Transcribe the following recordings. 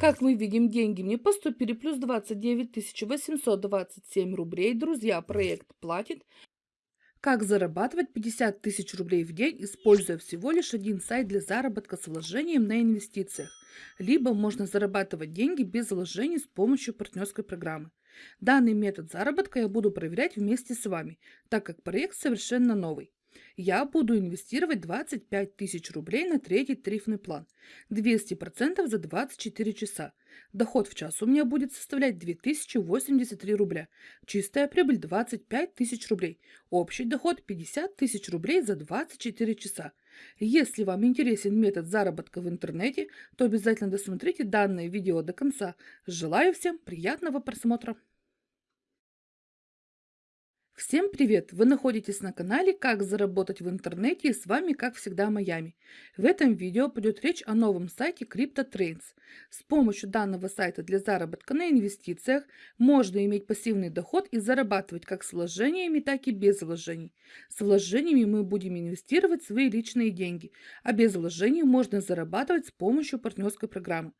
Как мы видим, деньги мне поступили плюс 29 827 рублей. Друзья, проект платит. Как зарабатывать 50 тысяч рублей в день, используя всего лишь один сайт для заработка с вложением на инвестициях. Либо можно зарабатывать деньги без вложений с помощью партнерской программы. Данный метод заработка я буду проверять вместе с вами, так как проект совершенно новый. Я буду инвестировать 25 тысяч рублей на третий тарифный план. 200% за 24 часа. Доход в час у меня будет составлять 2083 рубля. Чистая прибыль 25 тысяч рублей. Общий доход 50 тысяч рублей за 24 часа. Если вам интересен метод заработка в интернете, то обязательно досмотрите данное видео до конца. Желаю всем приятного просмотра! Всем привет! Вы находитесь на канале «Как заработать в интернете» и с вами, как всегда, Майами. В этом видео пойдет речь о новом сайте CryptoTrains. С помощью данного сайта для заработка на инвестициях можно иметь пассивный доход и зарабатывать как с вложениями, так и без вложений. С вложениями мы будем инвестировать свои личные деньги, а без вложений можно зарабатывать с помощью партнерской программы.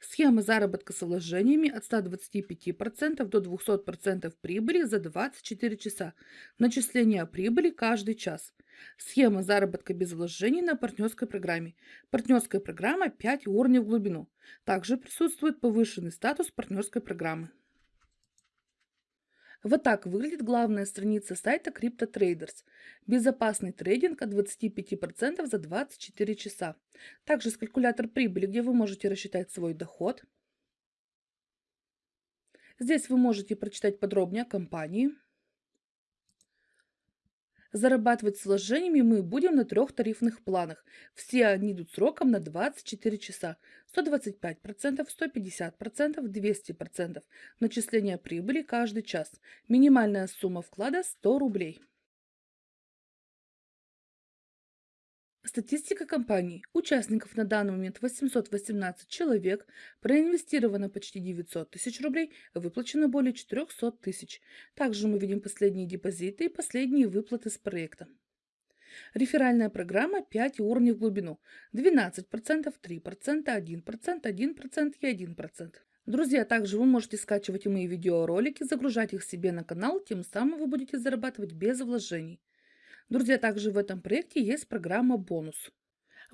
Схема заработка с вложениями от 125% до 200% прибыли за 24 часа. Начисление прибыли каждый час. Схема заработка без вложений на партнерской программе. Партнерская программа 5 уровней в глубину. Также присутствует повышенный статус партнерской программы. Вот так выглядит главная страница сайта CryptoTraders. Безопасный трейдинг от 25% за 24 часа. Также есть калькулятор прибыли, где вы можете рассчитать свой доход. Здесь вы можете прочитать подробнее о компании. Зарабатывать с вложениями мы будем на трех тарифных планах. Все они идут сроком на 24 часа. 125%, 150%, 200%. Начисление прибыли каждый час. Минимальная сумма вклада 100 рублей. Статистика компании. Участников на данный момент 818 человек, проинвестировано почти 900 тысяч рублей, выплачено более 400 тысяч. Также мы видим последние депозиты и последние выплаты с проекта. Реферальная программа 5 уровней в глубину. 12%, 3%, 1%, 1% и 1%. Друзья, также вы можете скачивать мои видеоролики, загружать их себе на канал, тем самым вы будете зарабатывать без вложений. Друзья, также в этом проекте есть программа «Бонус».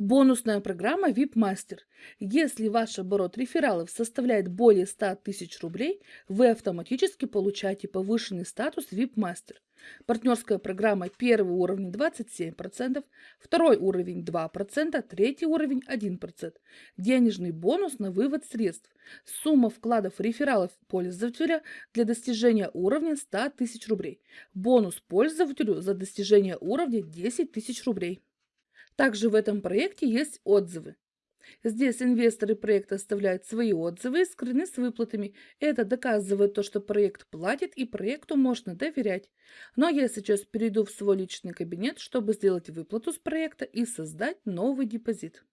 Бонусная программа VIP Master. Если ваш оборот рефералов составляет более 100 тысяч рублей, вы автоматически получаете повышенный статус VIP Master. Партнерская программа первый уровень 27%, второй уровень 2%, третий уровень 1%. Денежный бонус на вывод средств. Сумма вкладов рефералов пользователя для достижения уровня 100 тысяч рублей. Бонус пользователю за достижение уровня 10 тысяч рублей. Также в этом проекте есть отзывы. Здесь инвесторы проекта оставляют свои отзывы и скрыны с выплатами. Это доказывает то, что проект платит и проекту можно доверять. Но я сейчас перейду в свой личный кабинет, чтобы сделать выплату с проекта и создать новый депозит.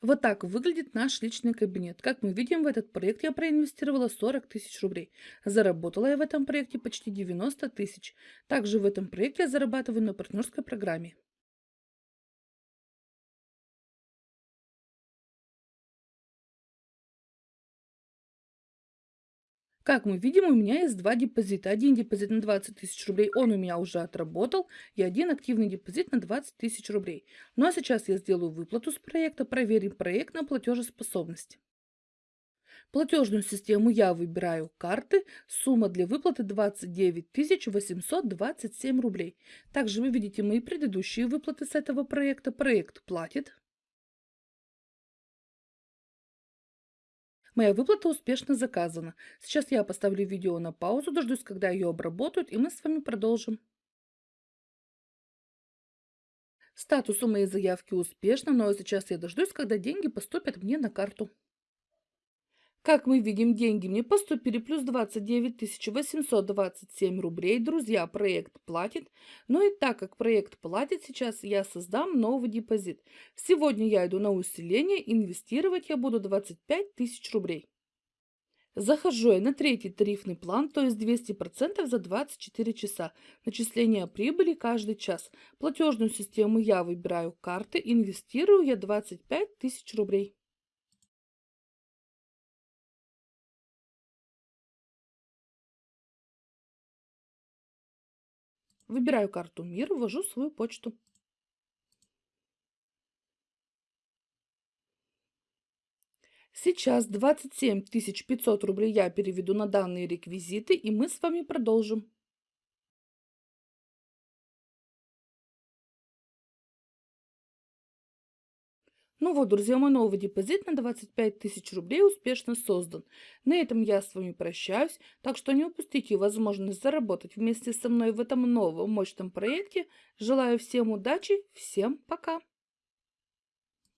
Вот так выглядит наш личный кабинет. Как мы видим, в этот проект я проинвестировала 40 тысяч рублей. Заработала я в этом проекте почти 90 тысяч. Также в этом проекте я зарабатываю на партнерской программе. Как мы видим, у меня есть два депозита. Один депозит на 20 тысяч рублей, он у меня уже отработал, и один активный депозит на 20 тысяч рублей. Ну а сейчас я сделаю выплату с проекта, проверим проект на платежеспособность. Платежную систему я выбираю карты. Сумма для выплаты 29 827 рублей. Также вы видите мои предыдущие выплаты с этого проекта. Проект платит. Моя выплата успешно заказана. Сейчас я поставлю видео на паузу, дождусь, когда ее обработают, и мы с вами продолжим. Статус у моей заявки успешно, но сейчас я дождусь, когда деньги поступят мне на карту. Как мы видим, деньги мне поступили плюс 29 827 рублей. Друзья, проект платит. Ну и так как проект платит, сейчас я создам новый депозит. Сегодня я иду на усиление, инвестировать я буду 25 тысяч рублей. Захожу я на третий тарифный план, то есть 200% за 24 часа. Начисление прибыли каждый час. Платежную систему я выбираю карты, инвестирую я 25 тысяч рублей. Выбираю карту «Мир», ввожу свою почту. Сейчас 27 500 рублей я переведу на данные реквизиты, и мы с вами продолжим. Ну вот, друзья, мой новый депозит на 25 тысяч рублей успешно создан. На этом я с вами прощаюсь, так что не упустите возможность заработать вместе со мной в этом новом мощном проекте. Желаю всем удачи, всем пока!